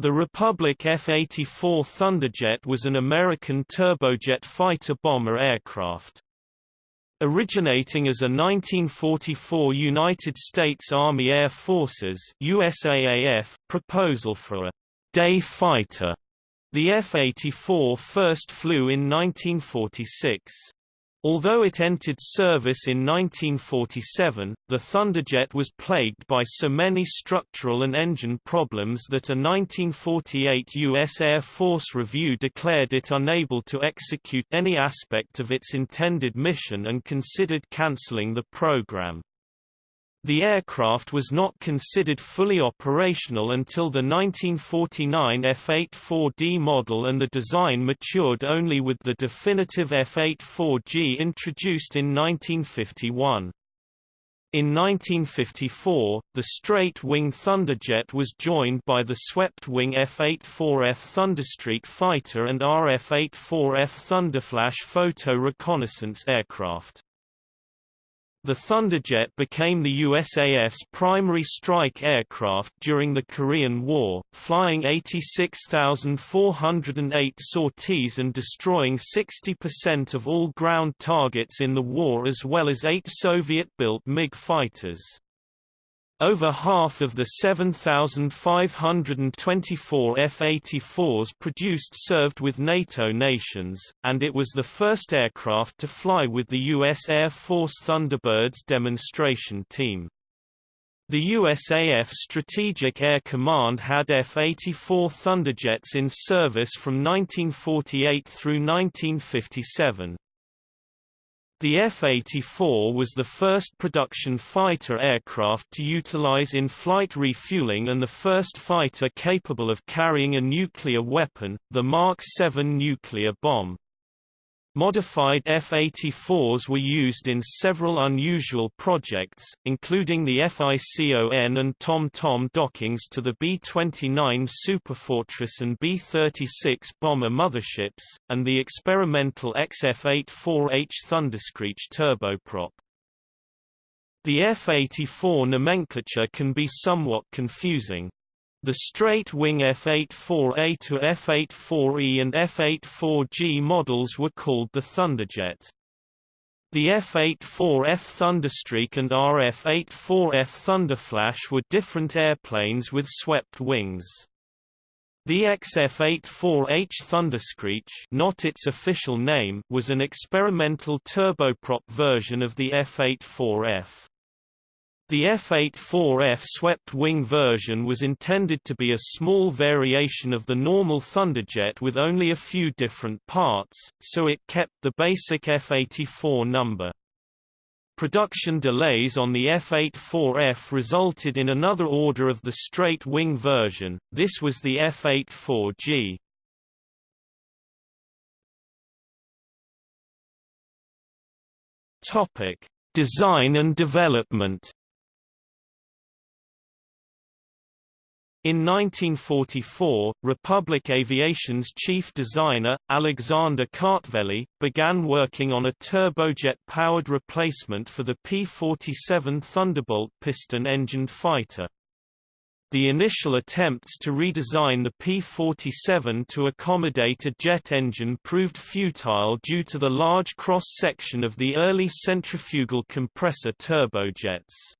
The Republic F-84 Thunderjet was an American turbojet fighter-bomber aircraft. Originating as a 1944 United States Army Air Forces USAAF proposal for a day fighter, the F-84 first flew in 1946. Although it entered service in 1947, the Thunderjet was plagued by so many structural and engine problems that a 1948 U.S. Air Force review declared it unable to execute any aspect of its intended mission and considered cancelling the program. The aircraft was not considered fully operational until the 1949 F-84D model and the design matured only with the definitive F-84G introduced in 1951. In 1954, the straight-wing Thunderjet was joined by the swept-wing F-84F Thunderstreak fighter and RF-84F Thunderflash photo reconnaissance aircraft. The Thunderjet became the USAF's primary strike aircraft during the Korean War, flying 86,408 sorties and destroying 60% of all ground targets in the war as well as eight Soviet-built MiG fighters. Over half of the 7,524 F-84s produced served with NATO nations, and it was the first aircraft to fly with the U.S. Air Force Thunderbirds demonstration team. The USAF Strategic Air Command had F-84 Thunderjets in service from 1948 through 1957. The F-84 was the first production fighter aircraft to utilize in-flight refueling and the first fighter capable of carrying a nuclear weapon, the Mark 7 nuclear bomb. Modified F-84s were used in several unusual projects, including the FICON and Tom-Tom dockings to the B-29 Superfortress and B-36 bomber motherships, and the experimental XF-84H Thunderscreech turboprop. The F-84 nomenclature can be somewhat confusing. The straight-wing F-84A to F-84E and F-84G models were called the Thunderjet. The F-84F Thunderstreak and RF-84F Thunderflash were different airplanes with swept wings. The XF-84H Thunderscreech not its official name was an experimental turboprop version of the F-84F. The F-84F swept-wing version was intended to be a small variation of the normal Thunderjet with only a few different parts, so it kept the basic F-84 number. Production delays on the F-84F resulted in another order of the straight-wing version, this was the F-84G. Design and development In 1944, Republic Aviation's chief designer, Alexander Kartveli, began working on a turbojet-powered replacement for the P-47 Thunderbolt piston-engined fighter. The initial attempts to redesign the P-47 to accommodate a jet engine proved futile due to the large cross-section of the early centrifugal compressor turbojets.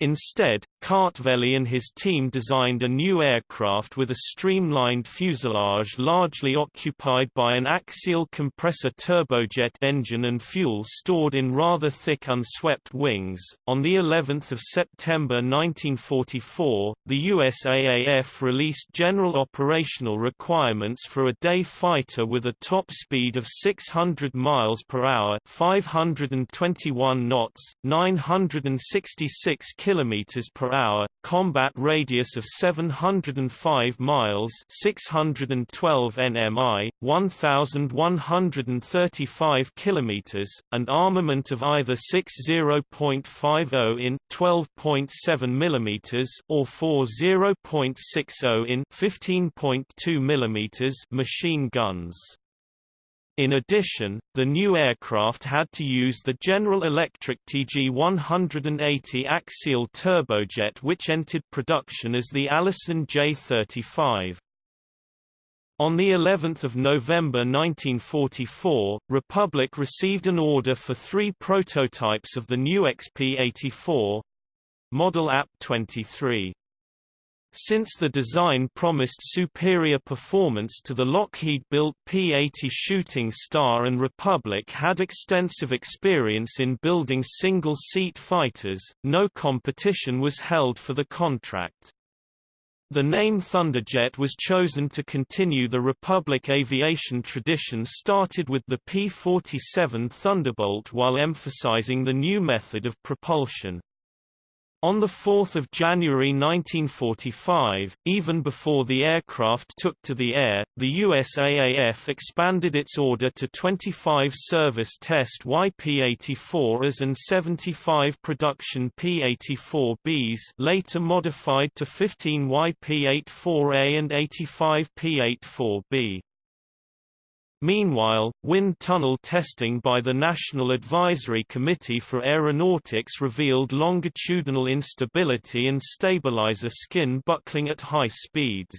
Instead, Kartveli and his team designed a new aircraft with a streamlined fuselage largely occupied by an axial compressor turbojet engine and fuel stored in rather thick unswept wings. On the 11th of September 1944, the USAAF released general operational requirements for a day fighter with a top speed of 600 miles per hour, 521 knots, 966 kilometers per hour, combat radius of 705 miles, 612 nmi, 1135 kilometers, and armament of either 60.50 in 12.7 millimeters or 40.60 in 15.2 millimeters machine guns. In addition, the new aircraft had to use the General Electric TG-180 axial turbojet which entered production as the Allison J-35. On the 11th of November 1944, Republic received an order for three prototypes of the new XP-84 model AP-23. Since the design promised superior performance to the Lockheed-built P-80 Shooting Star and Republic had extensive experience in building single-seat fighters, no competition was held for the contract. The name Thunderjet was chosen to continue the Republic aviation tradition started with the P-47 Thunderbolt while emphasizing the new method of propulsion. On 4 January 1945, even before the aircraft took to the air, the USAAF expanded its order to 25 service test YP-84As and 75 production P-84Bs later modified to 15 YP-84A and 85 P-84B. Meanwhile, wind tunnel testing by the National Advisory Committee for Aeronautics revealed longitudinal instability and stabilizer skin buckling at high speeds.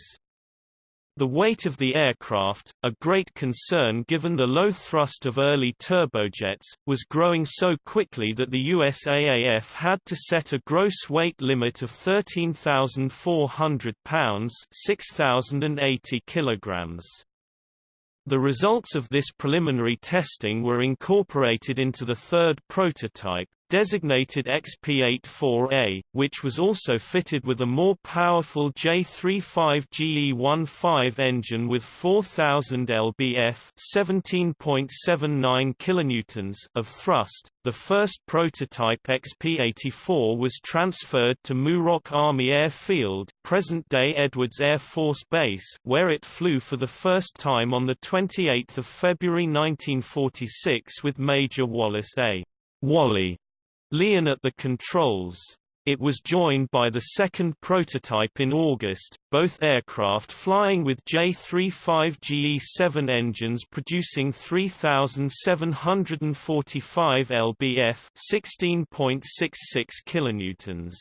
The weight of the aircraft, a great concern given the low thrust of early turbojets, was growing so quickly that the USAAF had to set a gross weight limit of 13,400 pounds 6,080 kilograms. The results of this preliminary testing were incorporated into the third prototype, designated XP-84A, which was also fitted with a more powerful J35GE15 engine with 4000 lbf (17.79 kilonewtons) of thrust. The first prototype XP-84 was transferred to Muroc Army Airfield, present-day Edwards Air Force Base, where it flew for the first time on the 28th of February 1946 with Major Wallace A. Wally Lien at the controls. It was joined by the second prototype in August, both aircraft flying with J-35GE-7 engines producing 3,745 lbf 16.66 kilonewtons.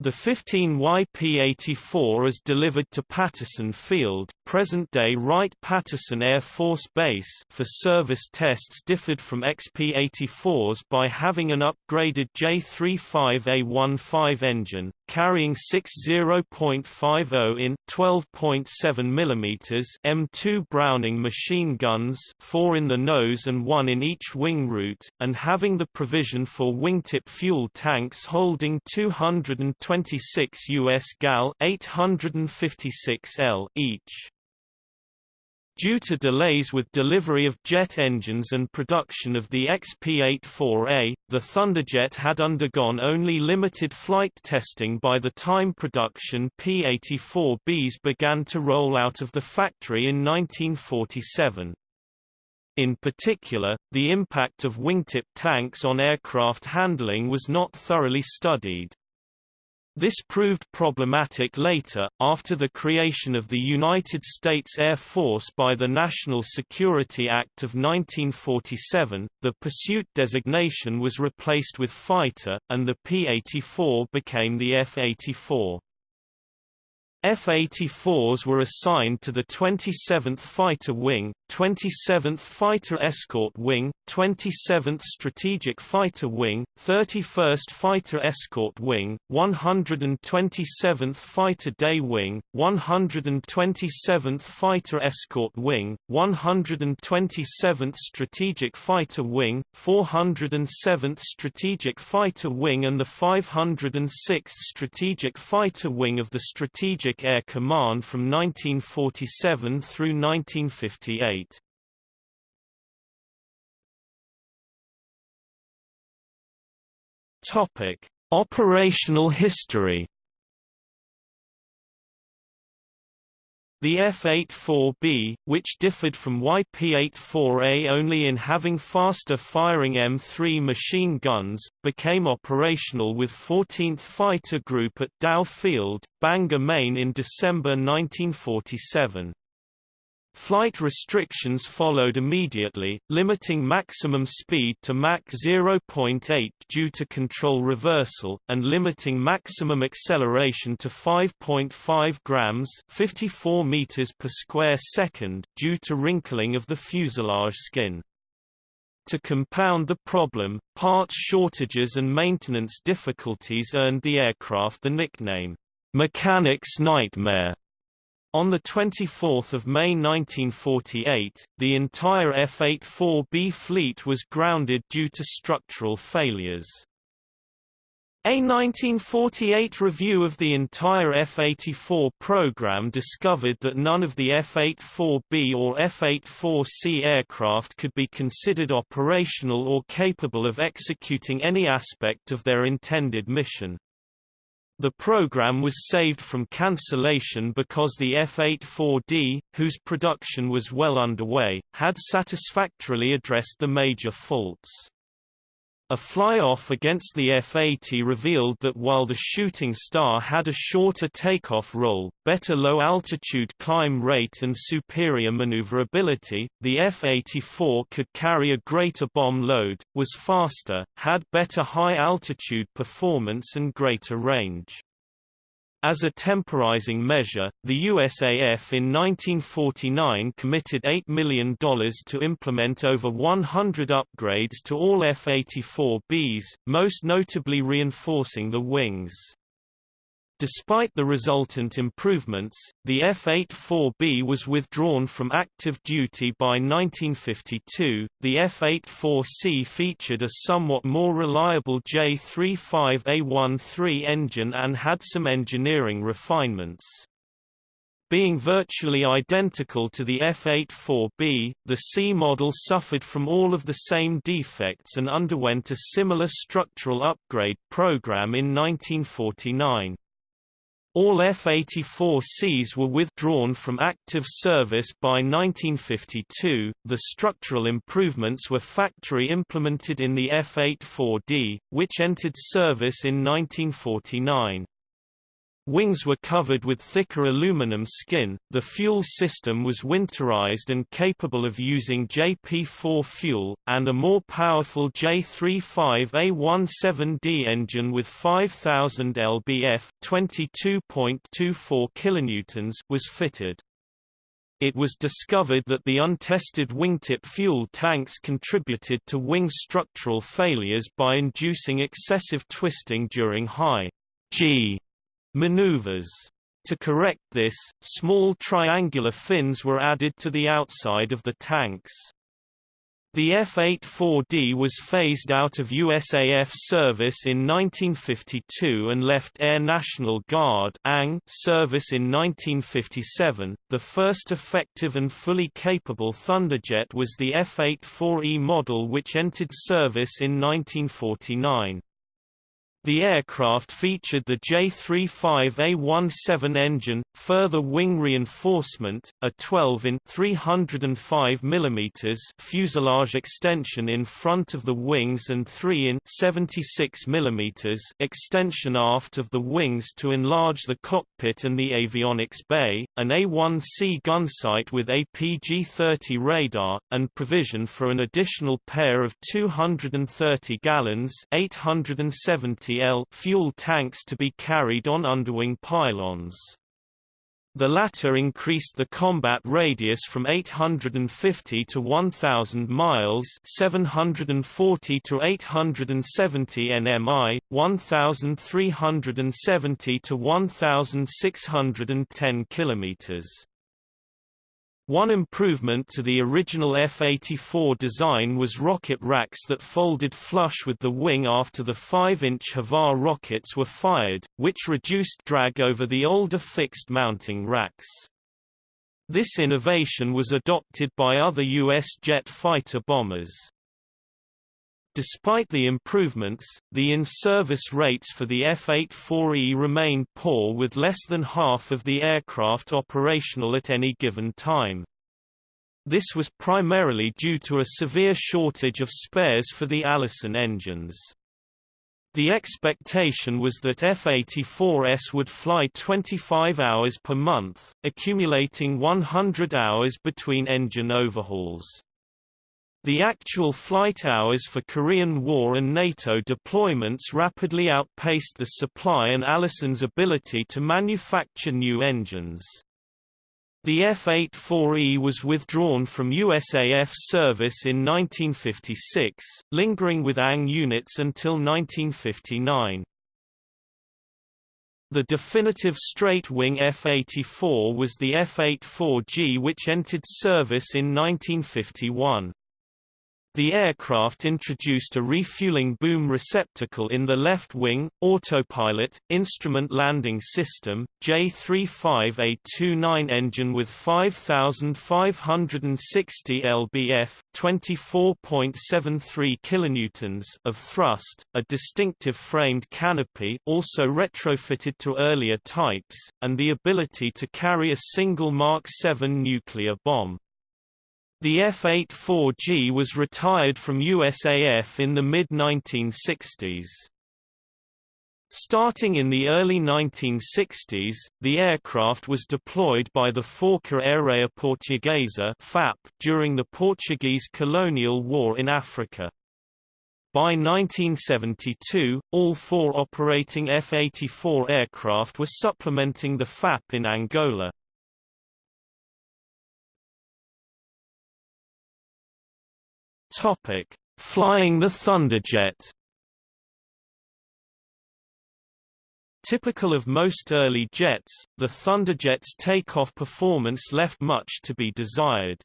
The 15 YP-84 is delivered to Patterson Field, present-day Wright-Patterson Air Force Base for service tests differed from XP-84s by having an upgraded J35A15 engine, carrying six 0.50 in 12.7 mm M2 Browning machine guns four in the nose and one in each wing root, and having the provision for wingtip fuel tanks holding 226 US gal 856 L each. Due to delays with delivery of jet engines and production of the XP-84A, the Thunderjet had undergone only limited flight testing by the time production P-84Bs began to roll out of the factory in 1947. In particular, the impact of wingtip tanks on aircraft handling was not thoroughly studied. This proved problematic later, after the creation of the United States Air Force by the National Security Act of 1947, the pursuit designation was replaced with fighter, and the P-84 became the F-84. F-84s were assigned to the 27th Fighter Wing, 27th Fighter Escort Wing, 27th Strategic Fighter Wing, 31st Fighter Escort Wing, 127th Fighter Day Wing, 127th Fighter Escort Wing, 127th Strategic Fighter Wing, 407th Strategic Fighter Wing and the 506th Strategic Fighter Wing of the Strategic Air Command from 1947 through 1958. Topic: Operational history. The F-84B, which differed from YP-84A only in having faster-firing M3 machine guns, became operational with 14th Fighter Group at Dow Field, Bangor, Maine in December 1947. Flight restrictions followed immediately, limiting maximum speed to Mach 0.8 due to control reversal, and limiting maximum acceleration to 5.5 grams 54 meters per square second due to wrinkling of the fuselage skin. To compound the problem, parts shortages and maintenance difficulties earned the aircraft the nickname, "'Mechanic's Nightmare' On 24 May 1948, the entire F-84B fleet was grounded due to structural failures. A 1948 review of the entire F-84 program discovered that none of the F-84B or F-84C aircraft could be considered operational or capable of executing any aspect of their intended mission. The program was saved from cancellation because the F-84D, whose production was well underway, had satisfactorily addressed the major faults. A fly-off against the F-80 revealed that while the Shooting Star had a shorter takeoff roll, better low-altitude climb rate and superior maneuverability, the F-84 could carry a greater bomb load, was faster, had better high-altitude performance and greater range. As a temporizing measure, the USAF in 1949 committed $8 million to implement over 100 upgrades to all F-84Bs, most notably reinforcing the wings. Despite the resultant improvements, the F-84B was withdrawn from active duty by 1952. The F-84C featured a somewhat more reliable J-35A13 engine and had some engineering refinements. Being virtually identical to the F-84B, the C model suffered from all of the same defects and underwent a similar structural upgrade program in 1949. All F-84Cs were withdrawn from active service by 1952. The structural improvements were factory implemented in the F-84D, which entered service in 1949. Wings were covered with thicker aluminum skin, the fuel system was winterized and capable of using JP4 fuel, and a more powerful J35A17D engine with 5000 lbf 22.24 kilonewtons was fitted. It was discovered that the untested wingtip fuel tanks contributed to wing structural failures by inducing excessive twisting during high G Maneuvers. To correct this, small triangular fins were added to the outside of the tanks. The F-84D was phased out of USAF service in 1952 and left Air National Guard service in 1957. The first effective and fully capable Thunderjet was the F-84E model which entered service in 1949. The aircraft featured the J35A17 engine, further wing reinforcement, a 12-in (305 mm) fuselage extension in front of the wings and 3-in (76 mm) extension aft of the wings to enlarge the cockpit and the avionics bay, an A1C gunsight with APG-30 radar, and provision for an additional pair of 230 gallons (870 Fuel tanks to be carried on underwing pylons. The latter increased the combat radius from 850 to 1000 miles, 740 to 870 nmi, 1370 to 1610 kilometers. One improvement to the original F-84 design was rocket racks that folded flush with the wing after the 5-inch HVAR rockets were fired, which reduced drag over the older fixed mounting racks. This innovation was adopted by other U.S. jet fighter bombers. Despite the improvements, the in-service rates for the F-84E remained poor with less than half of the aircraft operational at any given time. This was primarily due to a severe shortage of spares for the Allison engines. The expectation was that F-84s would fly 25 hours per month, accumulating 100 hours between engine overhauls. The actual flight hours for Korean War and NATO deployments rapidly outpaced the supply and Allison's ability to manufacture new engines. The F-84E was withdrawn from USAF service in 1956, lingering with ANG units until 1959. The definitive straight-wing F-84 was the F-84G which entered service in 1951. The aircraft introduced a refueling boom receptacle in the left wing, autopilot, instrument landing system, J-35A29 engine with 5,560 lbf 24.73 kilonewtons of thrust, a distinctive framed canopy also retrofitted to earlier types, and the ability to carry a single Mark 7 nuclear bomb. The F-84G was retired from USAF in the mid-1960s. Starting in the early 1960s, the aircraft was deployed by the Força Aérea Portuguesa FAP during the Portuguese colonial war in Africa. By 1972, all four operating F-84 aircraft were supplementing the FAP in Angola. Topic: Flying the Thunderjet. Typical of most early jets, the Thunderjet's takeoff performance left much to be desired.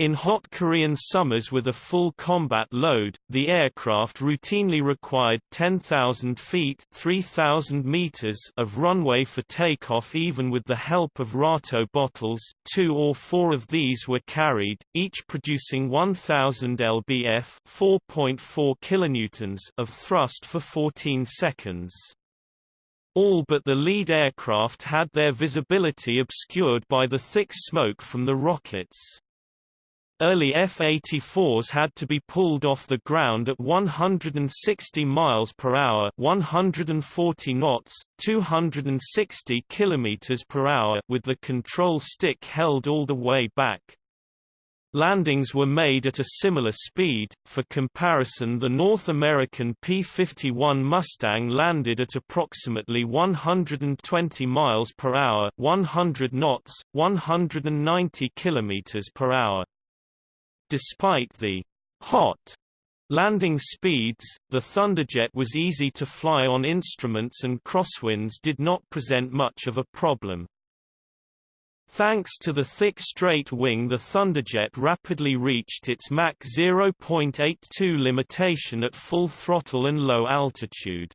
In hot Korean summers with a full combat load, the aircraft routinely required 10,000 feet 3,000 meters of runway for takeoff even with the help of RATO bottles, two or four of these were carried, each producing 1,000 lbf 4.4 kilonewtons of thrust for 14 seconds. All but the lead aircraft had their visibility obscured by the thick smoke from the rockets. Early F-84s had to be pulled off the ground at 160 miles per hour, 140 knots, 260 kilometers per hour, with the control stick held all the way back. Landings were made at a similar speed. For comparison, the North American P-51 Mustang landed at approximately 120 miles per hour, 100 knots, 190 kilometers per hour. Despite the hot landing speeds, the Thunderjet was easy to fly on instruments and crosswinds did not present much of a problem. Thanks to the thick straight wing the Thunderjet rapidly reached its Mach 0.82 limitation at full throttle and low altitude.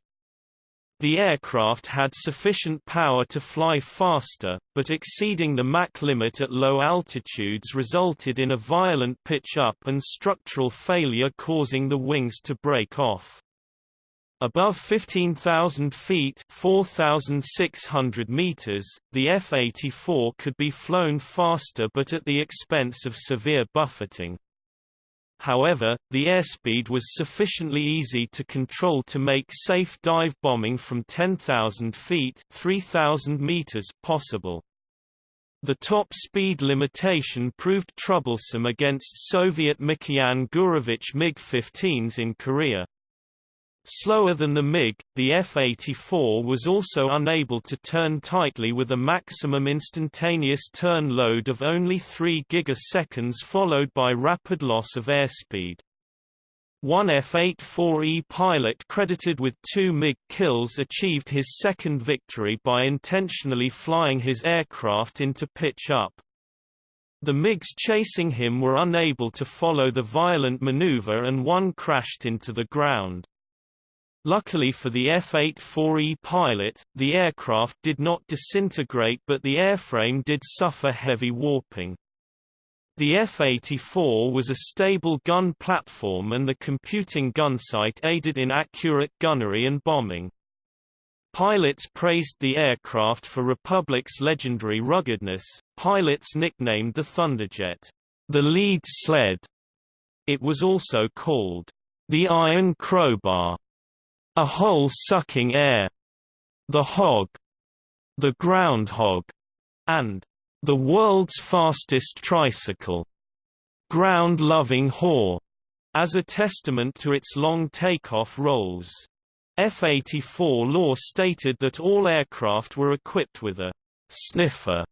The aircraft had sufficient power to fly faster, but exceeding the Mach limit at low altitudes resulted in a violent pitch-up and structural failure causing the wings to break off. Above 15,000 feet 4,600 meters, the F-84 could be flown faster but at the expense of severe buffeting. However, the airspeed was sufficiently easy to control to make safe dive bombing from 10,000 feet 3,000 meters possible. The top speed limitation proved troublesome against Soviet Mikoyan Gurevich MiG-15s in Korea. Slower than the MiG, the F-84 was also unable to turn tightly with a maximum instantaneous turn load of only 3 gigaseconds followed by rapid loss of airspeed. One F-84E pilot credited with two MiG kills achieved his second victory by intentionally flying his aircraft into pitch-up. The MiGs chasing him were unable to follow the violent maneuver and one crashed into the ground. Luckily for the F-84E pilot, the aircraft did not disintegrate but the airframe did suffer heavy warping. The F-84 was a stable gun platform and the computing gunsight aided in accurate gunnery and bombing. Pilots praised the aircraft for Republic's legendary ruggedness. Pilots nicknamed the Thunderjet, the lead sled. It was also called the Iron Crowbar a hole-sucking air, the hog, the groundhog, and the world's fastest tricycle, ground-loving whore, as a testament to its long takeoff rolls. F-84 law stated that all aircraft were equipped with a sniffer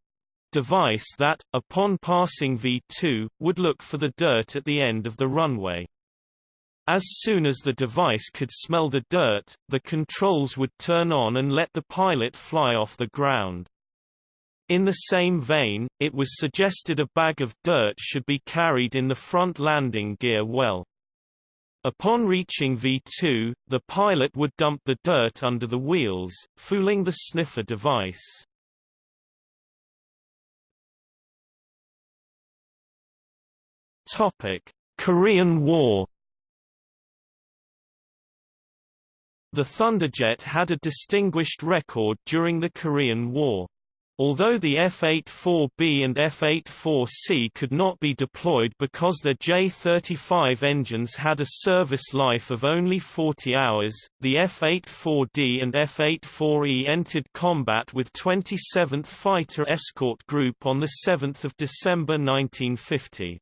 device that, upon passing V2, would look for the dirt at the end of the runway. As soon as the device could smell the dirt, the controls would turn on and let the pilot fly off the ground. In the same vein, it was suggested a bag of dirt should be carried in the front landing gear well. Upon reaching V2, the pilot would dump the dirt under the wheels, fooling the sniffer device. Topic: Korean War. The Thunderjet had a distinguished record during the Korean War. Although the F-84B and F-84C could not be deployed because their J-35 engines had a service life of only 40 hours, the F-84D and F-84E entered combat with 27th Fighter Escort Group on 7 December 1950.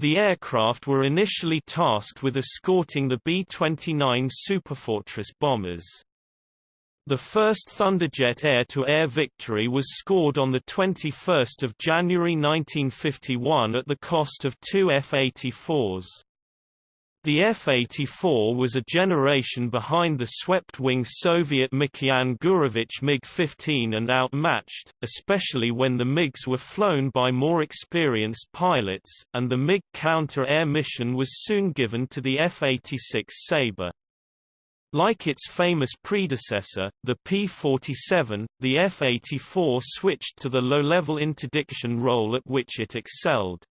The aircraft were initially tasked with escorting the B-29 Superfortress bombers. The first Thunderjet air-to-air -air victory was scored on 21 January 1951 at the cost of two F-84s. The F-84 was a generation behind the swept-wing Soviet Mikoyan Gurevich MiG-15 and outmatched, especially when the MiGs were flown by more experienced pilots, and the MiG counter-air mission was soon given to the F-86 Sabre. Like its famous predecessor, the P-47, the F-84 switched to the low-level interdiction role at which it excelled.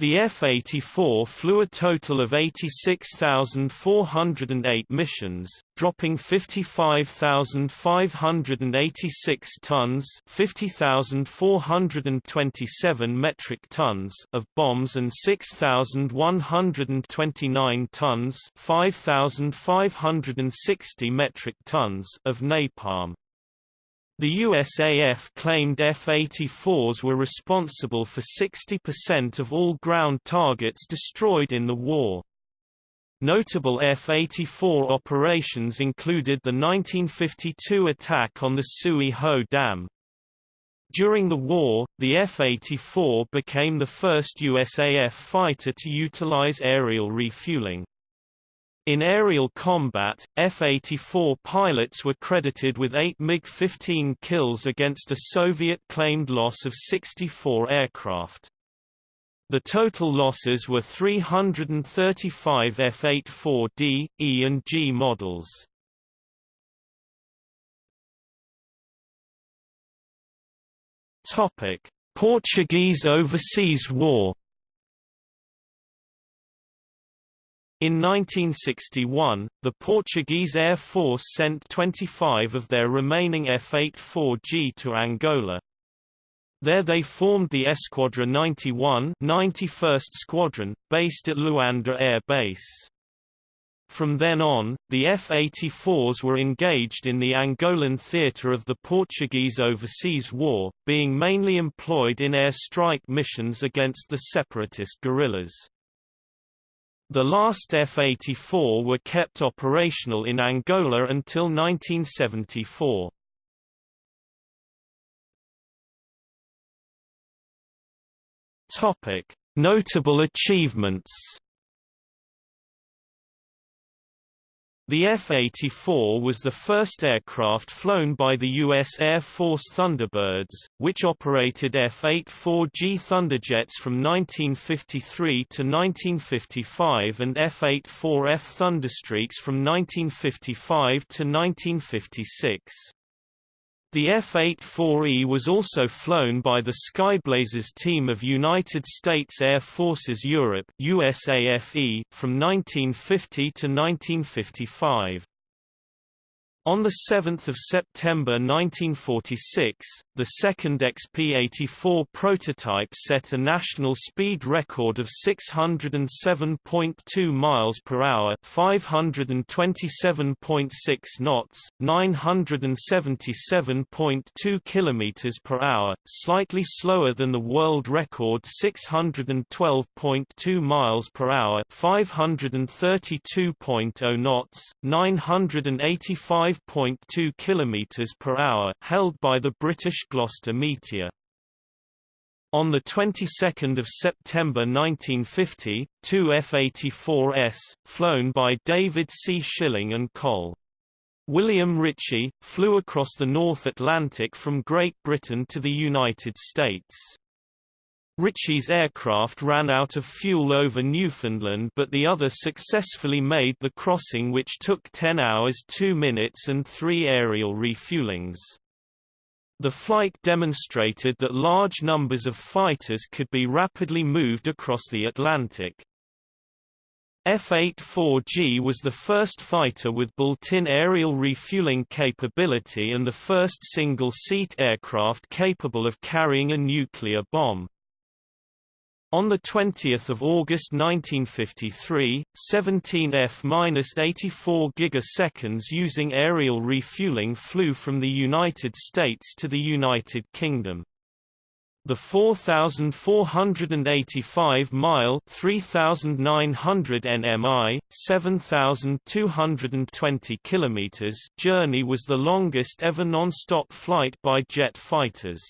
The F-84 flew a total of 86,408 missions, dropping 55,586 tons 50,427 metric tons of bombs and 6,129 tons 5,560 metric tons of napalm. The USAF claimed F-84s were responsible for 60% of all ground targets destroyed in the war. Notable F-84 operations included the 1952 attack on the Sui Ho Dam. During the war, the F-84 became the first USAF fighter to utilize aerial refueling. In aerial combat, F-84 pilots were credited with 8 MiG-15 kills against a Soviet-claimed loss of 64 aircraft. The total losses were 335 F-84D, E and G models. Portuguese Overseas War In 1961, the Portuguese Air Force sent 25 of their remaining F-84G to Angola. There they formed the Esquadra 91 91st Squadron, based at Luanda Air Base. From then on, the F-84s were engaged in the Angolan theatre of the Portuguese Overseas War, being mainly employed in air strike missions against the separatist guerrillas. The last F-84 were kept operational in Angola until 1974. Topic: Notable achievements The F-84 was the first aircraft flown by the U.S. Air Force Thunderbirds, which operated F-84G Thunderjets from 1953 to 1955 and F-84F Thunderstreaks from 1955 to 1956. The F-84E was also flown by the Skyblazers team of United States Air Forces Europe USAFE, from 1950 to 1955. On 7 September 1946, the second XP-84 prototype set a national speed record of 607.2 miles per hour, 527.6 knots, 977.2 kilometers per hour, slightly slower than the world record 612.2 miles per hour, 532.0 knots, 985 5.2 km per hour held by the British Gloster Meteor. On the 22nd of September 1950, two F-84s, flown by David C. Schilling and Col. William Ritchie, flew across the North Atlantic from Great Britain to the United States. Ritchie's aircraft ran out of fuel over Newfoundland but the other successfully made the crossing which took 10 hours 2 minutes and three aerial refuelings. The flight demonstrated that large numbers of fighters could be rapidly moved across the Atlantic. F-84G was the first fighter with built-in aerial refueling capability and the first single-seat aircraft capable of carrying a nuclear bomb. On 20 August 1953, 17 F-84 gigaseconds using aerial refueling flew from the United States to the United Kingdom. The 4,485-mile 3,900 nmi, 7,220 km journey was the longest ever non-stop flight by jet fighters.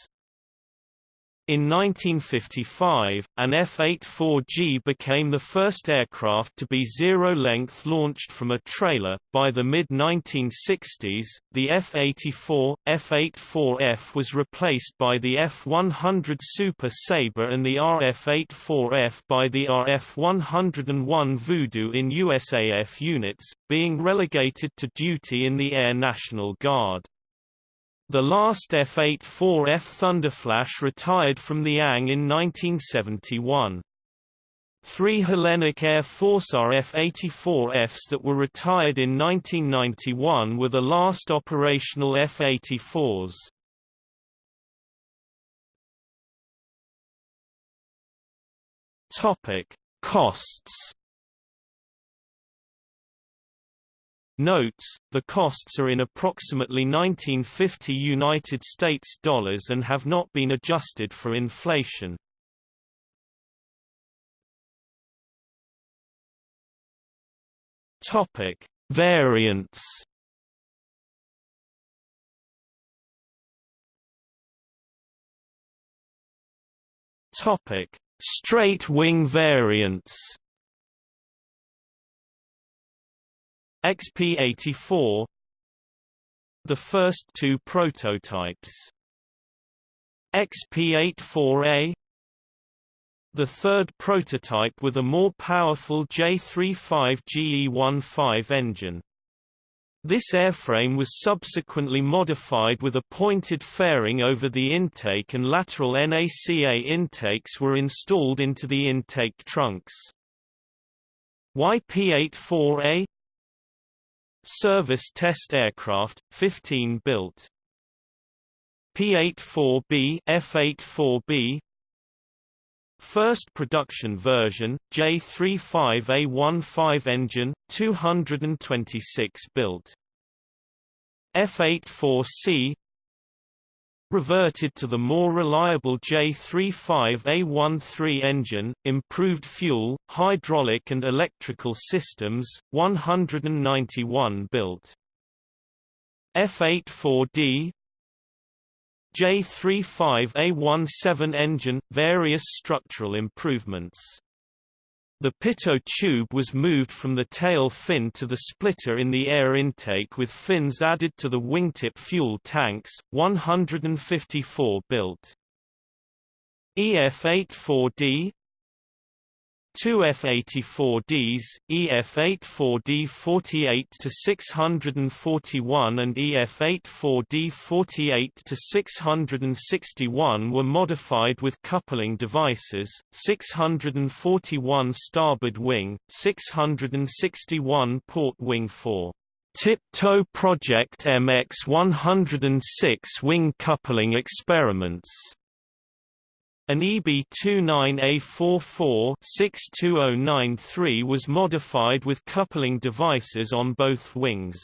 In 1955, an F-84G became the first aircraft to be zero-length launched from a trailer. By the mid-1960s, the F-84, F-84F was replaced by the F-100 Super Sabre and the RF-84F by the RF-101 Voodoo in USAF units, being relegated to duty in the Air National Guard. The last F-84F Thunderflash retired from the ANG in 1971. Three Hellenic Air Force RF-84Fs that were retired in 1991 were the last operational F-84s. Topic: Costs Notes, the costs are in approximately 1950 United States dollars and have not been adjusted for inflation. Topic: Variants. Topic: Straight wing variants. XP-84 The first two prototypes XP-84A the third prototype with a more powerful J35 GE15 engine. This airframe was subsequently modified with a pointed fairing over the intake and lateral NACA intakes were installed into the intake trunks. YP-84A Service test aircraft, 15 built. P-84B F-84B First production version, J35A15 engine, 226 built. F-84C reverted to the more reliable J35A13 engine, improved fuel, hydraulic and electrical systems, 191 built. F84D J35A17 engine, various structural improvements the pitot tube was moved from the tail fin to the splitter in the air intake with fins added to the wingtip fuel tanks, 154 built. EF-84D Two F-84Ds, EF-84D 48-641 and EF-84D 48-661 were modified with coupling devices, 641 starboard wing, 661 port wing 4. Tip Tow Project MX-106 wing coupling experiments an EB-29A44-62093 was modified with coupling devices on both wings.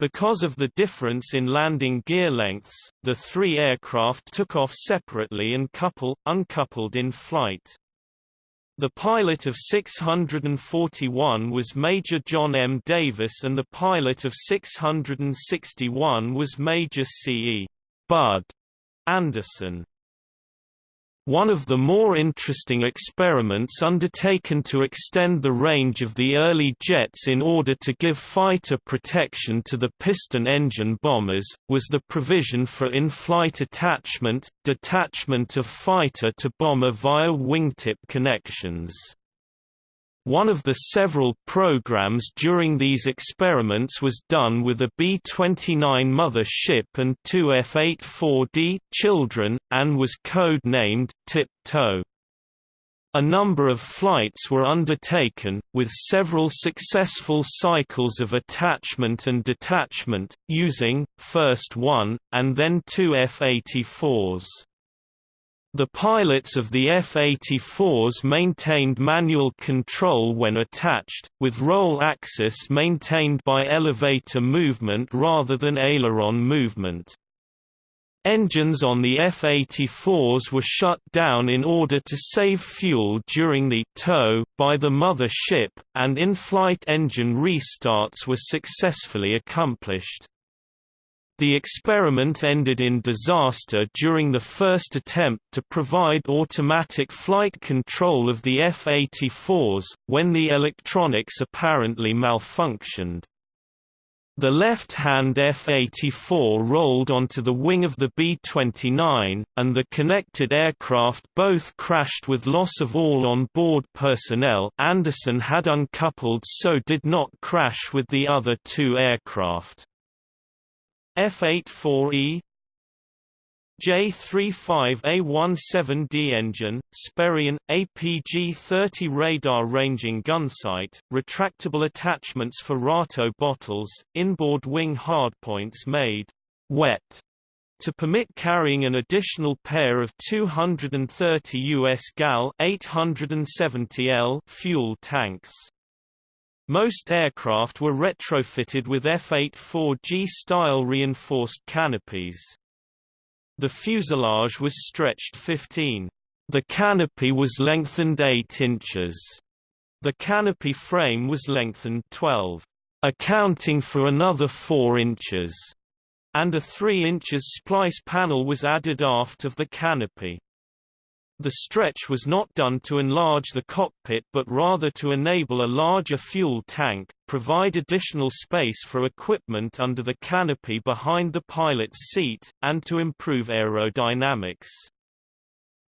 Because of the difference in landing gear lengths, the three aircraft took off separately and couple, uncoupled in flight. The pilot of 641 was Major John M. Davis and the pilot of 661 was Major C. E. Bud Anderson. One of the more interesting experiments undertaken to extend the range of the early jets in order to give fighter protection to the piston engine bombers, was the provision for in-flight attachment, detachment of fighter to bomber via wingtip connections. One of the several programs during these experiments was done with a B-29 mother ship and two F-84D children, and was code-named Tip-Tow. A number of flights were undertaken, with several successful cycles of attachment and detachment, using, first one, and then two F-84s. The pilots of the F-84s maintained manual control when attached, with roll axis maintained by elevator movement rather than aileron movement. Engines on the F-84s were shut down in order to save fuel during the tow by the mother ship, and in-flight engine restarts were successfully accomplished. The experiment ended in disaster during the first attempt to provide automatic flight control of the F-84s, when the electronics apparently malfunctioned. The left-hand F-84 rolled onto the wing of the B-29, and the connected aircraft both crashed with loss of all on-board personnel Anderson had uncoupled so did not crash with the other two aircraft. F-84E J-35A-17D engine, Sperry AN, APG-30 radar ranging gunsight, retractable attachments for RATO bottles, inboard wing hardpoints made wet to permit carrying an additional pair of 230 US gal 870 L fuel tanks. Most aircraft were retrofitted with F-84G-style reinforced canopies. The fuselage was stretched 15. The canopy was lengthened 8 inches. The canopy frame was lengthened 12, accounting for another 4 inches, and a 3 inches splice panel was added aft of the canopy. The stretch was not done to enlarge the cockpit but rather to enable a larger fuel tank, provide additional space for equipment under the canopy behind the pilot's seat, and to improve aerodynamics.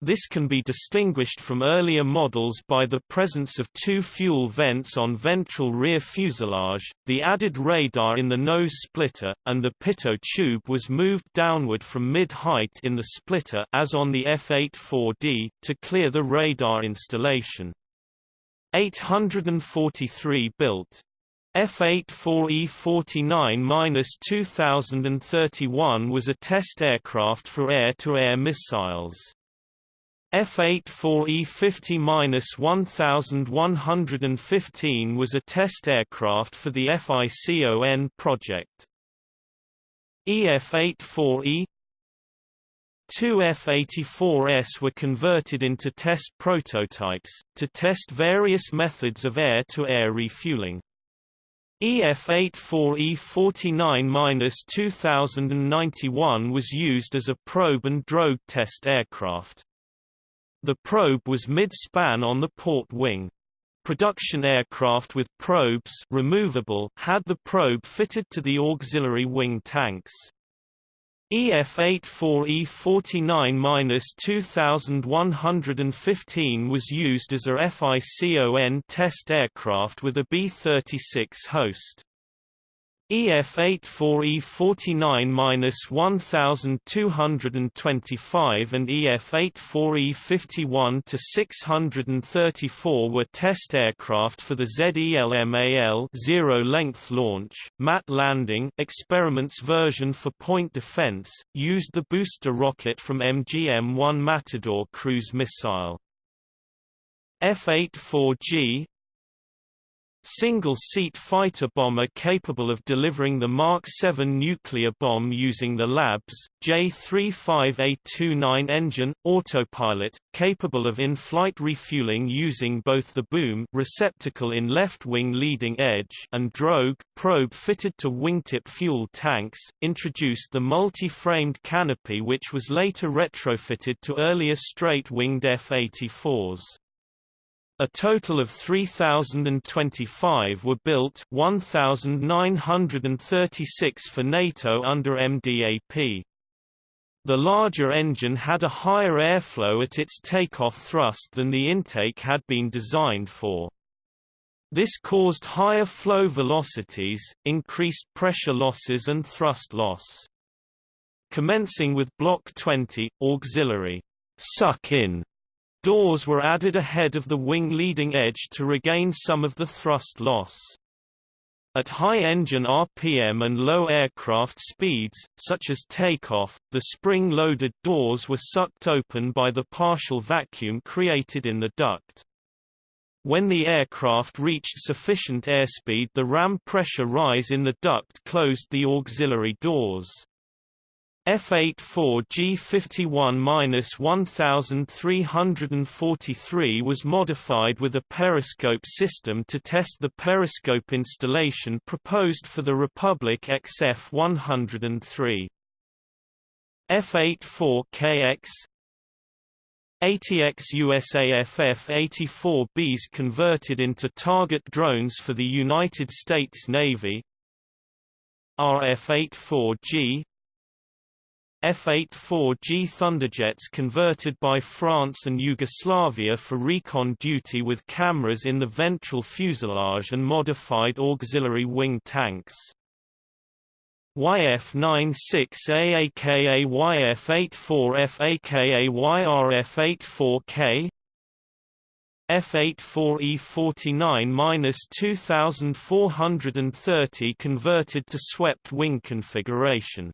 This can be distinguished from earlier models by the presence of two fuel vents on ventral rear fuselage, the added radar in the nose splitter, and the pitot tube was moved downward from mid-height in the splitter as on the F-84D, to clear the radar installation. 843 built. F-84E-49-2031 was a test aircraft for air-to-air -air missiles. F-84E50-1115 was a test aircraft for the FICON project. EF-84E Two F-84S were converted into test prototypes, to test various methods of air-to-air -air refueling. EF-84E49-2091 was used as a probe and drogue test aircraft. The probe was mid-span on the port wing. Production aircraft with probes removable had the probe fitted to the auxiliary wing tanks. EF-84E49-2115 was used as a FICON test aircraft with a B-36 host. EF-84E49-1225 and EF-84E51-634 were test aircraft for the ZELMAL zero-length launch, mat landing experiments version for point defense, used the booster rocket from MGM-1 Matador cruise missile. F-84G Single-seat fighter bomber capable of delivering the Mark 7 nuclear bomb using the Labs, J-35A29 engine, autopilot, capable of in-flight refueling using both the boom receptacle in left wing leading edge and drogue probe fitted to wingtip fuel tanks, introduced the multi-framed canopy which was later retrofitted to earlier straight-winged F-84s. A total of 3,025 were built 1,936 for NATO under MDAP. The larger engine had a higher airflow at its takeoff thrust than the intake had been designed for. This caused higher flow velocities, increased pressure losses and thrust loss. Commencing with Block 20, auxiliary suck-in Doors were added ahead of the wing leading edge to regain some of the thrust loss. At high engine RPM and low aircraft speeds, such as takeoff, the spring-loaded doors were sucked open by the partial vacuum created in the duct. When the aircraft reached sufficient airspeed the ram pressure rise in the duct closed the auxiliary doors. F-84 G51-1343 was modified with a periscope system to test the periscope installation proposed for the Republic XF-103. F-84KX 80X USAF F-84Bs converted into target drones for the United States Navy RF-84G F-84G Thunderjets converted by France and Yugoslavia for recon duty with cameras in the ventral fuselage and modified auxiliary wing tanks. YF-96A aka YF-84F aka YRF-84K F-84E49-2430 converted to swept wing configuration.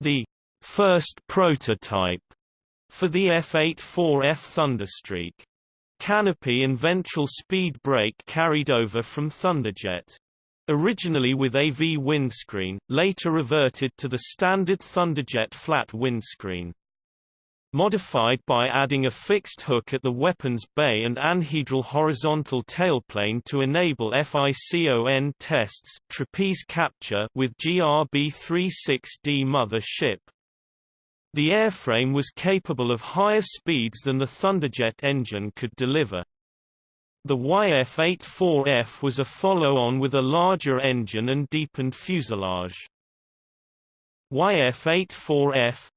The first prototype for the F-84F Thunderstreak. Canopy and ventral speed brake carried over from Thunderjet. Originally with AV windscreen, later reverted to the standard Thunderjet flat windscreen. Modified by adding a fixed hook at the weapons bay and anhedral horizontal tailplane to enable FICON tests trapeze capture with GRB-36D mother ship. The airframe was capable of higher speeds than the Thunderjet engine could deliver. The YF-84F was a follow-on with a larger engine and deepened fuselage. YF-84F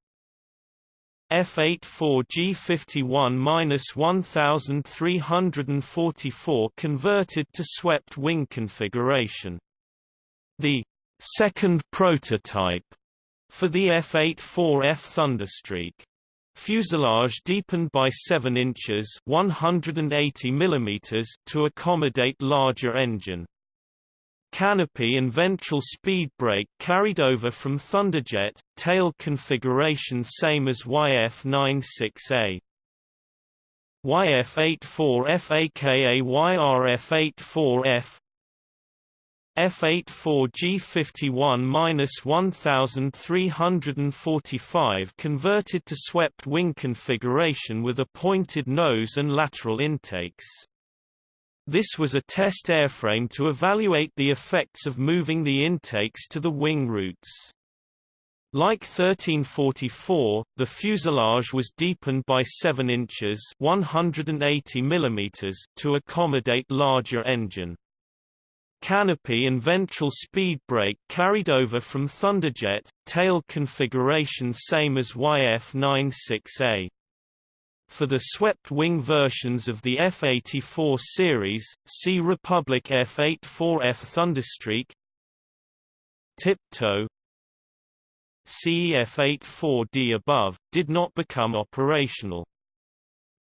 F-84G51-1344 converted to swept wing configuration. The second prototype for the F-84F Thunderstreak. Fuselage deepened by 7 inches 180 mm to accommodate larger engine. Canopy and ventral speed brake carried over from Thunderjet, tail configuration same as YF-96A. YF-84F aka YRF-84F F-84G51-1345 converted to swept wing configuration with a pointed nose and lateral intakes. This was a test airframe to evaluate the effects of moving the intakes to the wing roots. Like 1344, the fuselage was deepened by 7 inches 180 mm to accommodate larger engine. Canopy and ventral speed brake carried over from Thunderjet, tail configuration same as YF-96A. For the swept-wing versions of the F-84 series, see Republic F-84F Thunderstreak Tip Tow CEF-84D above, did not become operational.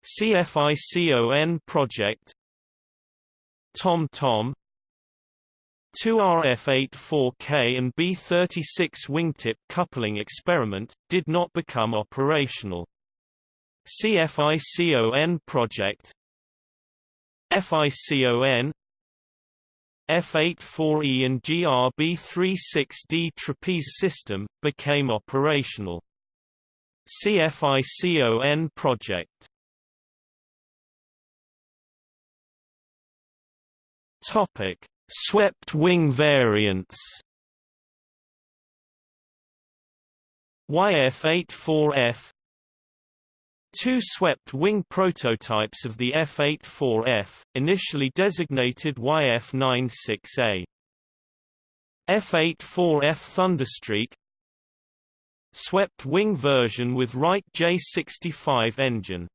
CFICON project Tom Tom 2 RF-84K and B-36 wingtip coupling experiment, did not become operational. CFICON project FICON F-84E and GRB-36D trapeze system, became operational. CFICON project Topic: Swept wing variants. YF-84F Two swept-wing prototypes of the F-84F, initially designated YF-96A. F-84F Thunderstreak Swept-wing version with Wright J65 engine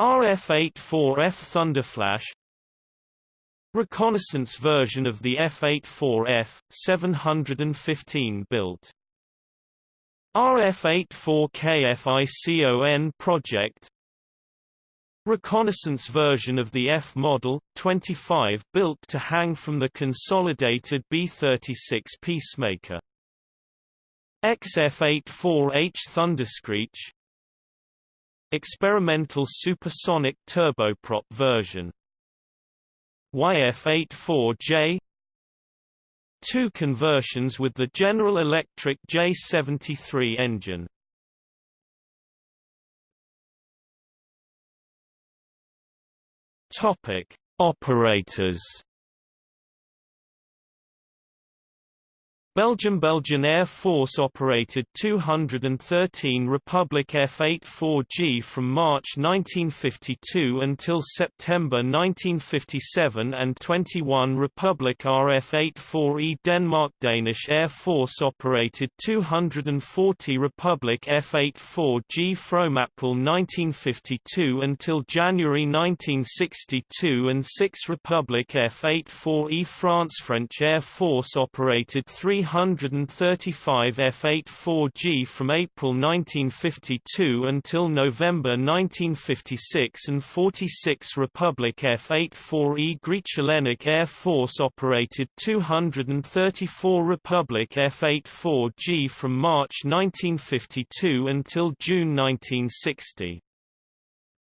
RF-84F Thunderflash Reconnaissance version of the F-84F, 715 built. RF-84KFICON project Reconnaissance version of the F model, 25 built to hang from the consolidated B-36 Peacemaker. XF-84H Thunderscreech Experimental supersonic turboprop version YF-84J Two conversions with the General Electric J73 engine. Topic: Operators Belgium Belgian Air Force operated 213 Republic F-84G from March 1952 until September 1957 and 21 Republic RF-84E Denmark Danish Air Force operated 240 Republic F-84G from April 1952 until January 1962 and 6 Republic F-84E France French Air Force operated 3 335 F-84G from April 1952 until November 1956 and 46 Republic F-84E Grieche Air Force operated 234 Republic F-84G from March 1952 until June 1960.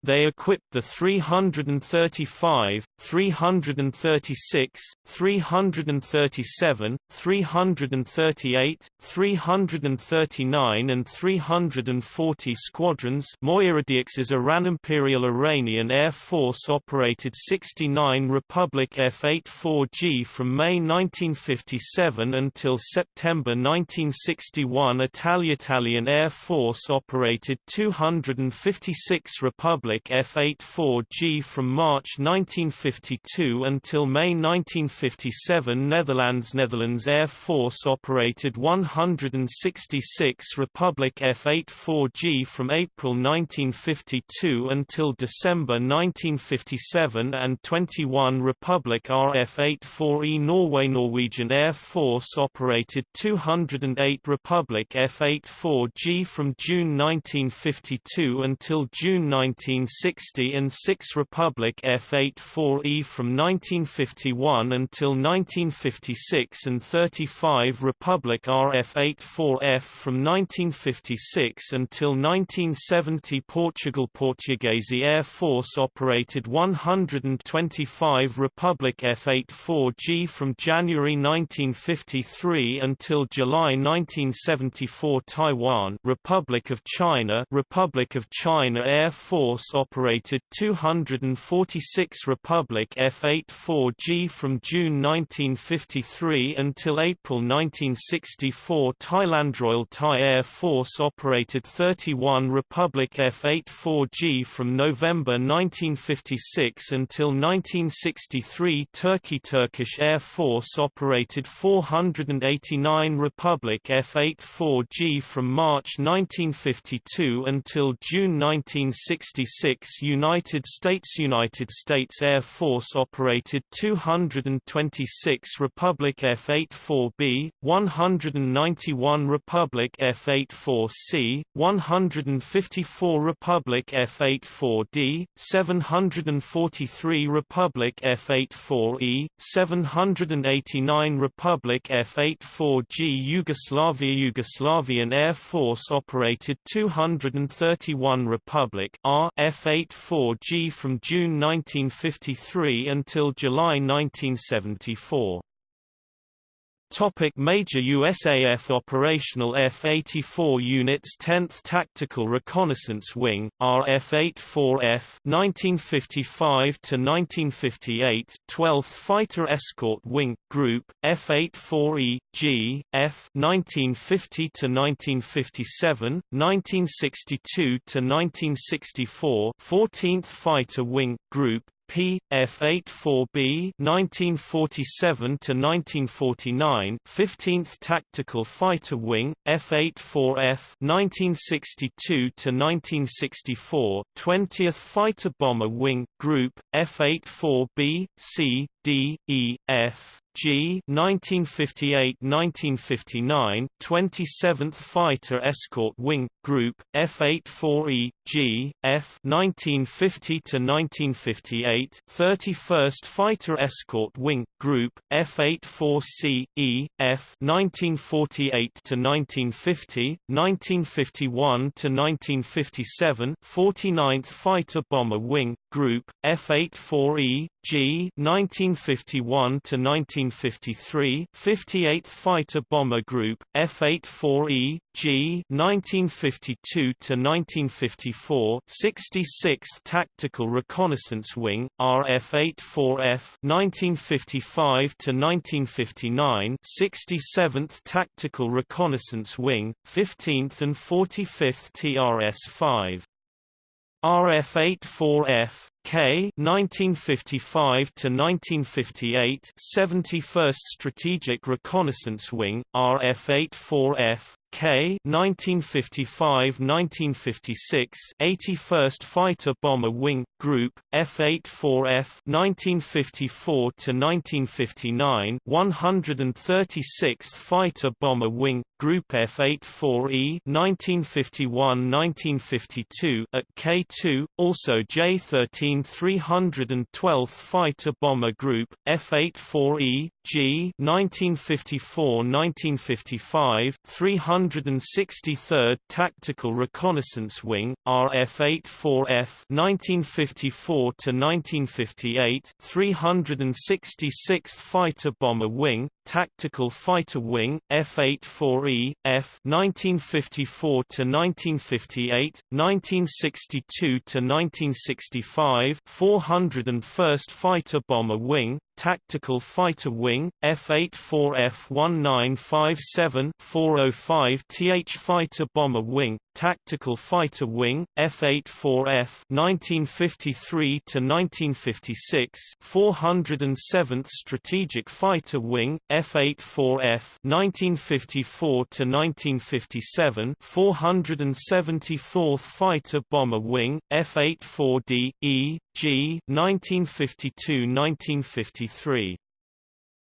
They equipped the 335, 336, 337, 338, 339 and 340 squadrons Moyaradiex's Iran Imperial Iranian Air Force operated 69 Republic F-84G from May 1957 until September 1961 Italian Air Force operated 256 Republic F-84G from March 1952 until May 1957 Netherlands Netherlands Air Force operated 166 Republic F-84G from April 1952 until December 1957 and 21 Republic RF-84E Norway Norwegian Air Force operated 208 Republic F-84G from June 1952 until June 19 1960 and 6 Republic F-84E from 1951 until 1956 and 35 Republic RF-84F from 1956 until 1970 Portugal Portuguese Air Force operated 125 Republic F-84G from January 1953 until July 1974 Taiwan Republic of China Republic of China Air Force operated 246 Republic F-84G from June 1953 until April 1964 Thailand Royal Thai Air Force operated 31 Republic F-84G from November 1956 until 1963 Turkey Turkish Air Force operated 489 Republic F-84G from March 1952 until June 1966 1946 United States United States Air Force operated 226 Republic F-84B, 191 Republic F-84C, 154 Republic F-84D, 743 Republic F-84E, 789 Republic F-84G Yugoslavia Yugoslavian Air Force operated 231 Republic R F-84G from June 1953 until July 1974. Topic major USAF operational F-84 units 10th Tactical Reconnaissance Wing, RF-84F 1955–1958 12th Fighter Escort Wing, Group, F-84E, G, F 1950–1957, 1962–1964 14th Fighter Wing, Group, P. F-84B 1947 to 1949 15th Tactical Fighter Wing F-84F 1962 to 1964 20th Fighter Bomber Wing Group F-84B C D E F G 1958-1959 27th Fighter Escort Wing Group F-84E G F 1950-1958, 31st Fighter Escort Wing Group F-84C E F 1948 to 1950 1951 to 1957 49th Fighter Bomber Wing Group F-84E G 1951 to 1953 58th Fighter Bomber Group F-84E G 1952 to 1954 66th Tactical Reconnaissance Wing RF-84F 1955 to 1959 67th Tactical Reconnaissance Wing 15th and 45th TRS-5 RF-84F K 1955 to 1958 71st Strategic Reconnaissance Wing RF-84F K 1955-1956 81st Fighter Bomber Wing Group F-84F 1954 to 1959 136th Fighter Bomber Wing Group F-84E 1951-1952 at K2 also J-13 312th Fighter Bomber Group F-84E G 1954-1955 363rd Tactical Reconnaissance Wing RF-84F 1954 to 1958 366th Fighter Bomber Wing Tactical Fighter Wing F-84E F 1954 to 1958 1962 to 1965 401st Fighter Bomber Wing Tactical Fighter Wing, F-84F-1957 405 TH Fighter Bomber Wing, Tactical Fighter Wing, F-84F 1953 to 1956 407th Strategic Fighter Wing, F-84F 1954 to 1957 474th Fighter Bomber Wing, F-84D E G 1952-1953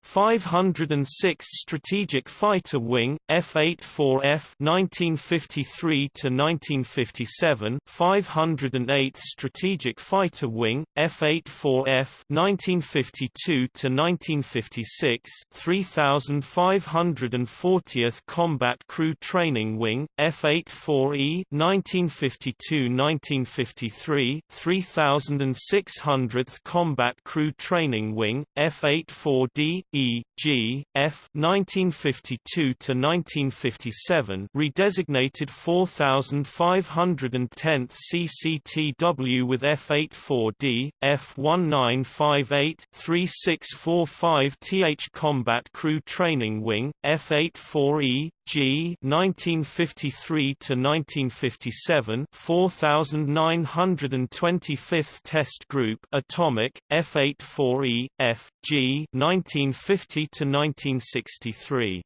506th Strategic Fighter Wing, F-84F 1953 to 1957, 508th Strategic Fighter Wing, F-84F 1952 to 1956, 3540th Combat Crew Training Wing, F-84E 1952-1953, 3600th Combat Crew Training Wing, F-84D E, G, F 1952 to 1957 redesignated 4510th CCTW with F84D, F1958 3645 TH Combat Crew Training Wing, F84E, G 1953 to 1957 4925th Test Group Atomic F84E F G 1950 to 1963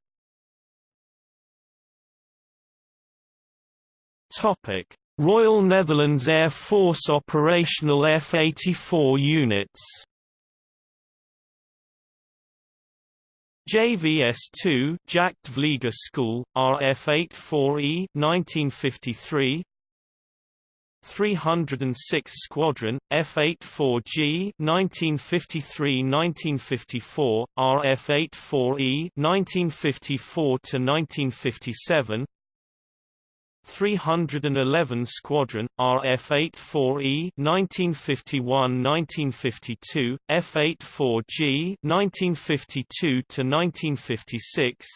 Topic. Royal Netherlands Air Force operational F-84 units JVS-2 Jagdvlieger School, RF-84E 1953 306 Squadron, F-84G 1953–1954, RF-84E 1954–1957 311 Squadron, RF-84E 1951–1952, F-84G 1952–1956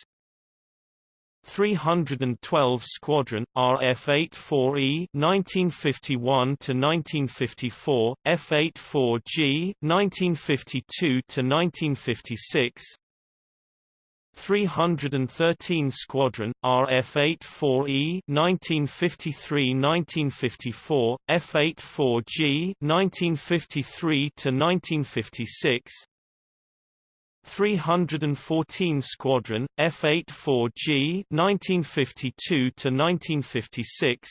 312 Squadron, RF-84E 1951–1954, F-84G 1952–1956 313 Squadron, RF-84E 1953–1954, F-84G 1953–1956 314 Squadron, F-84G 1952–1956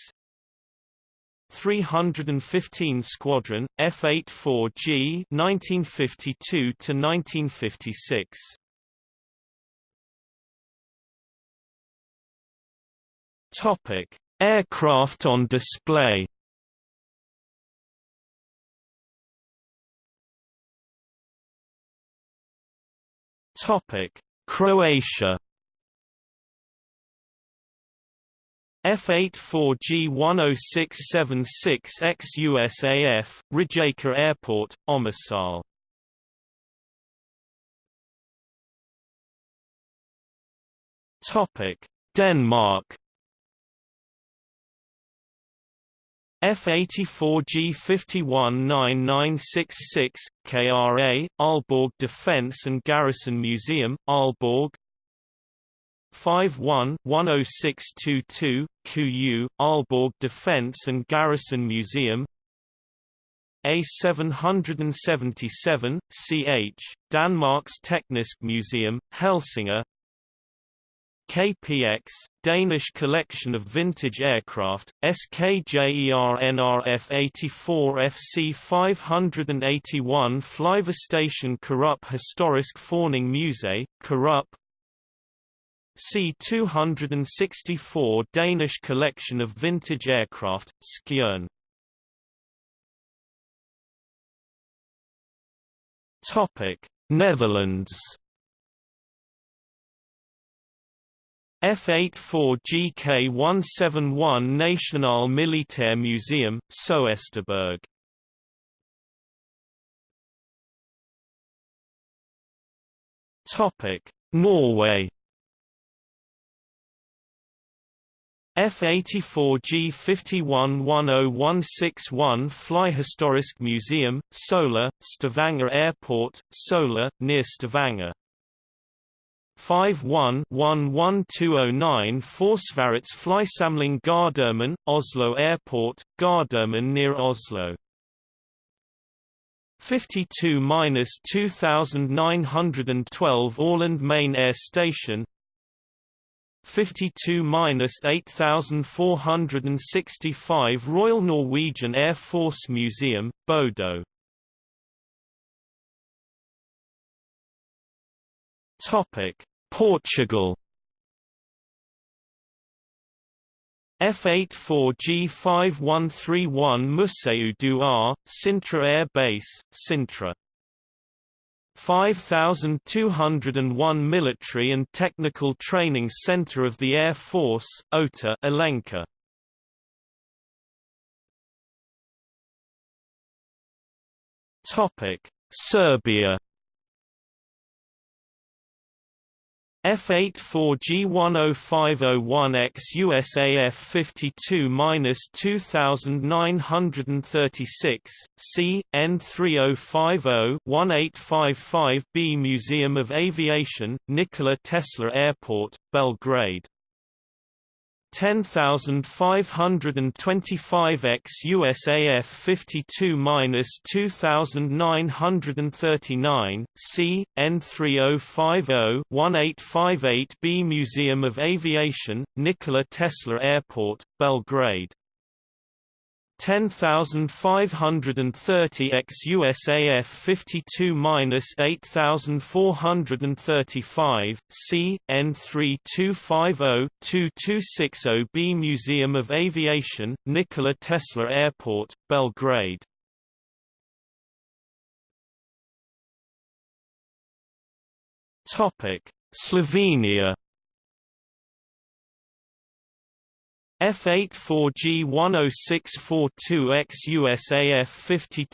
315 Squadron, F-84G 1952–1956 Topic: Aircraft on display. Topic: Croatia. F-84G-10676X USAF, Rijeka Airport, Omisal Topic: Denmark. F-84G 519966, KRA, Aalborg Defence and Garrison Museum, Aalborg. 51-10622, QU, Aalborg Defence and Garrison Museum. A777, CH, Danmarks Teknisk Museum, Helsinge KPX, Danish collection of vintage aircraft, SKJERNRF 84 FC 581 Flyvestation Karup Historisk Forning Musée, Karup. C-264 Danish collection of vintage aircraft, Skjern. Netherlands F-84 GK-171 National Militair Museum, Soesterberg. Norway. F-84 G-51-10161 Flyhistorisk Museum, Sola, Stavanger Airport, Sola, near Stavanger 51-11209 Forsvarets Flysamling Gardermoen, Oslo Airport, Gardermoen near Oslo. 52-2912 Orland Main Air Station. 52-8465 Royal Norwegian Air Force Museum, Bodø Topic Portugal. F-84 G5131 Museu do Ar, Sintra Air Base, Sintra. 5201 Military and Technical Training Center of the Air Force, OTA Alenquer. Topic: Serbia F-84G10501X USAF 52-2936, C, N3050-1855B Museum of Aviation, Nikola Tesla Airport, Belgrade 10525X USAF 52-2939, C, N3050-1858B Museum of Aviation, Nikola Tesla Airport, Belgrade 10530 x USAF 52-8435 C N3250-2260B Museum of Aviation Nikola Tesla Airport Belgrade. Slovenia F84G10642X USAF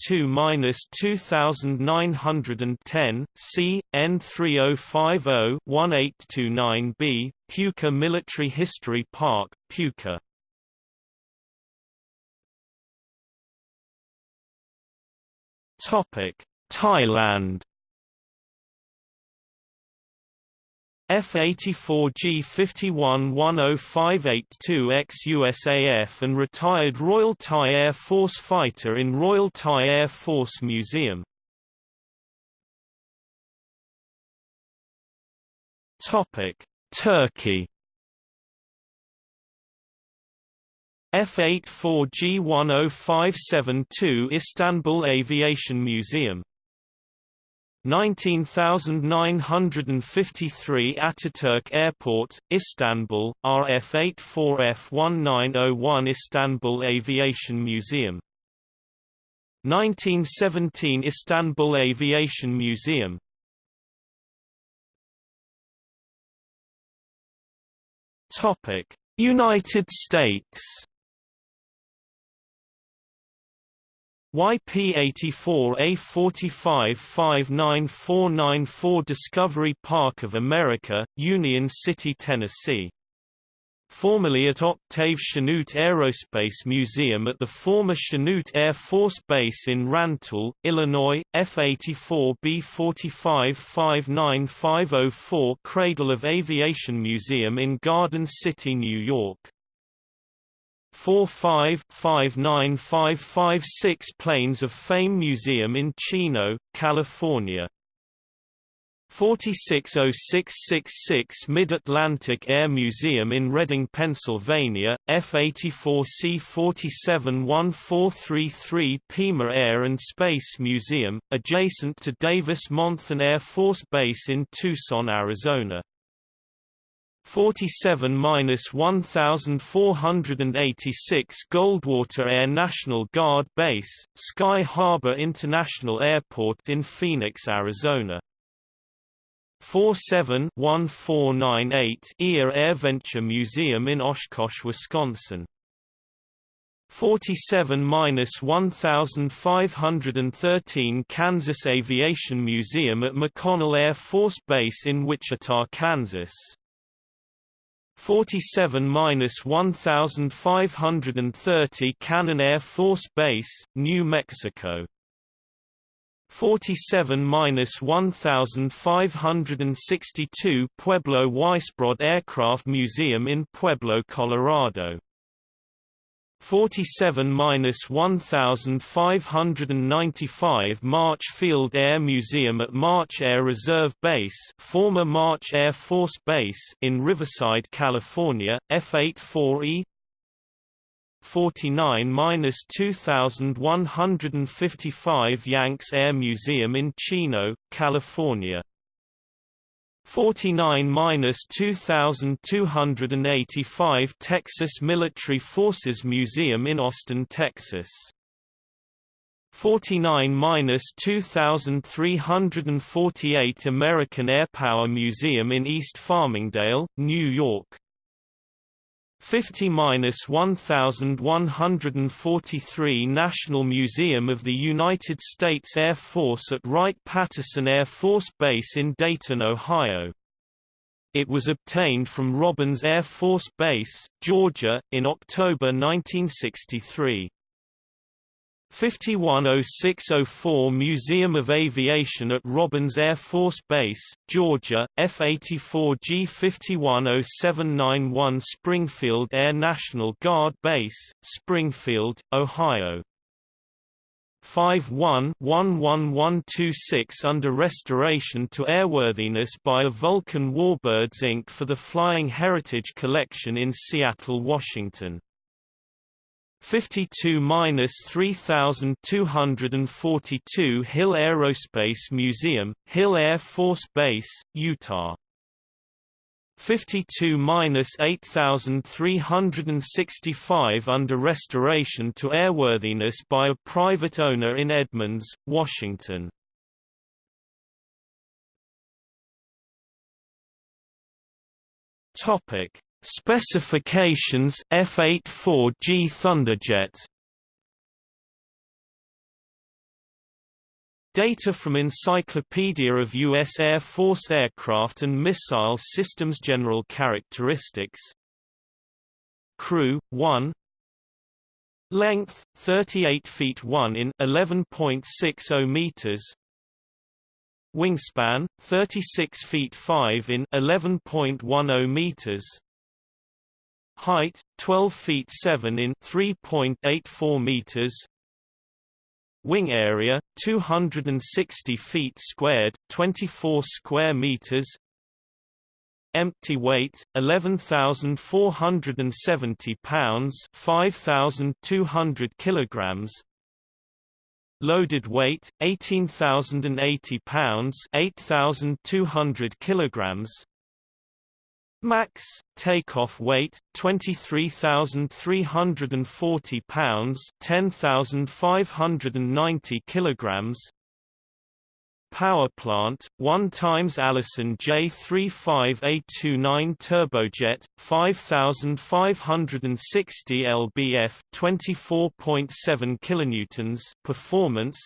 52-2910, C, N3050-1829B, Pivka Military History Park, Pivka. Thailand F-84G 51-10582X USAF and retired Royal Thai Air Force fighter in Royal Thai Air Force Museum. Turkey F-84G10572 Istanbul Aviation Museum 19953 Ataturk Airport, Istanbul, RF84F1901 Istanbul Aviation Museum. 1917 Istanbul Aviation Museum. United States YP-84A45-59494 Discovery Park of America, Union City, Tennessee. Formerly at Octave Chanute Aerospace Museum at the former Chanute Air Force Base in Rantoul, Illinois, F-84B-45-59504 Cradle of Aviation Museum in Garden City, New York. 45-59556 Planes of Fame Museum in Chino, California. 460666 Mid-Atlantic Air Museum in Reading, Pennsylvania, F-84C-471433 Pima Air and Space Museum, adjacent to Davis-Monthan Air Force Base in Tucson, Arizona. 47-1486 Goldwater Air National Guard Base, Sky Harbor International Airport in Phoenix, Arizona. 47-1498 EAA AirVenture Museum in Oshkosh, Wisconsin. 47-1513 Kansas Aviation Museum at McConnell Air Force Base in Wichita, Kansas. 47-1530 Cannon Air Force Base, New Mexico. 47-1562 Pueblo Weisbrod Aircraft Museum in Pueblo, Colorado. 47-1595 March Field Air Museum at March Air Reserve Base former March Air Force Base in Riverside, California, F-84E 49-2155 Yanks Air Museum in Chino, California 49-2285 Texas Military Forces Museum in Austin, Texas. 49-2348 American Airpower Museum in East Farmingdale, New York 50-1143 National Museum of the United States Air Force at Wright-Patterson Air Force Base in Dayton, Ohio. It was obtained from Robins Air Force Base, Georgia, in October 1963. 510604 Museum of Aviation at Robins Air Force Base, Georgia, F-84G 510791 Springfield Air National Guard Base, Springfield, Ohio. 51-11126 under restoration to airworthiness by a Vulcan Warbirds Inc. for the Flying Heritage Collection in Seattle, Washington. 52-3242 Hill Aerospace Museum, Hill Air Force Base, Utah 52-8365 under restoration to airworthiness by a private owner in Edmonds, Washington. Topic: Specifications F-84G Thunderjet. Data from Encyclopedia of U.S. Air Force Aircraft and Missile Systems General Characteristics. Crew, 1 Length, 38 feet 1 in 11.60 meters. Wingspan, 36 feet 5 in 11.10 meters Height, 12 feet 7 in 3.84 meters Wing area 260 feet squared, 24 square meters. Empty weight 11,470 pounds, 5,200 kilograms. Loaded weight 18,080 pounds, 8,200 kilograms. Max takeoff weight 23,340 pounds, 10,590 kilograms. Power plant 1 times Allison J35A29 turbojet 5560 lbf 24.7 kilonewtons performance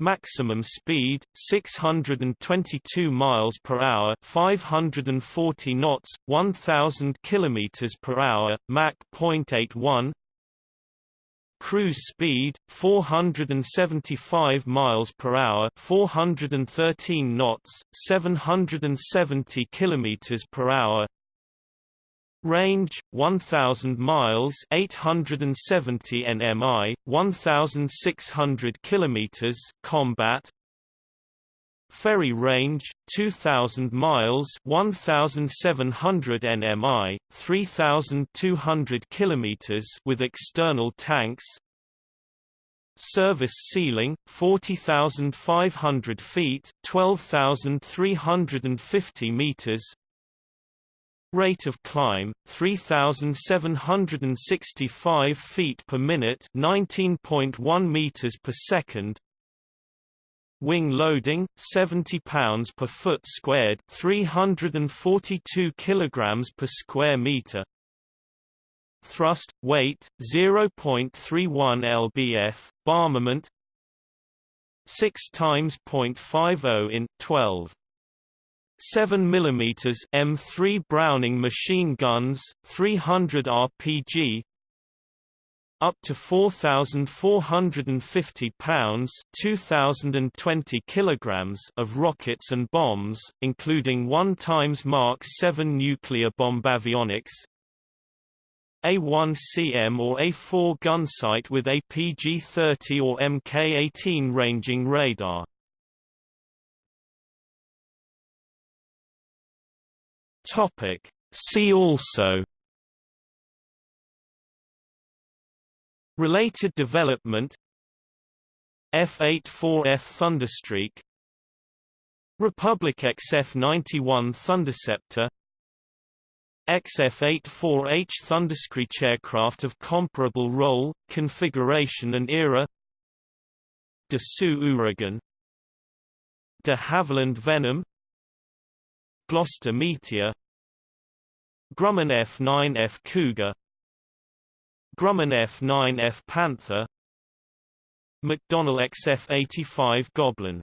Maximum speed 622 miles per hour, 540 knots, 1000 kilometers per hour, Mach 0.81. Cruise speed 475 miles per hour, 413 knots, 770 kilometers per hour. Range 1000 miles 870 nmi 1600 kilometers combat. Ferry range 2000 miles 1700 nmi 3200 kilometers with external tanks. Service ceiling 40500 feet 12350 meters Rate of climb 3765 feet per minute, 19.1 meters per second. Wing loading 70 pounds per foot squared, 342 kilograms per square meter. Thrust weight 0.31 lbf, armament 6 times 0.50 in 12 7 mm M3 Browning machine guns, 300 RPG, up to 4,450 pounds 2,020 kilograms of rockets and bombs, including 1 times Mark 7 nuclear bomb avionics, A1CM or A4 gunsight with APG-30 or Mk-18 ranging radar. Topic. See also Related development F-84F Thunderstreak Republic XF-91 Thunderceptor XF-84H Thunderscreech aircraft of comparable role, configuration and era Dassault Ouragan De Havilland Venom Gloster Meteor Grumman F9F Cougar. Grumman F9F Panther. McDonnell XF85 Goblin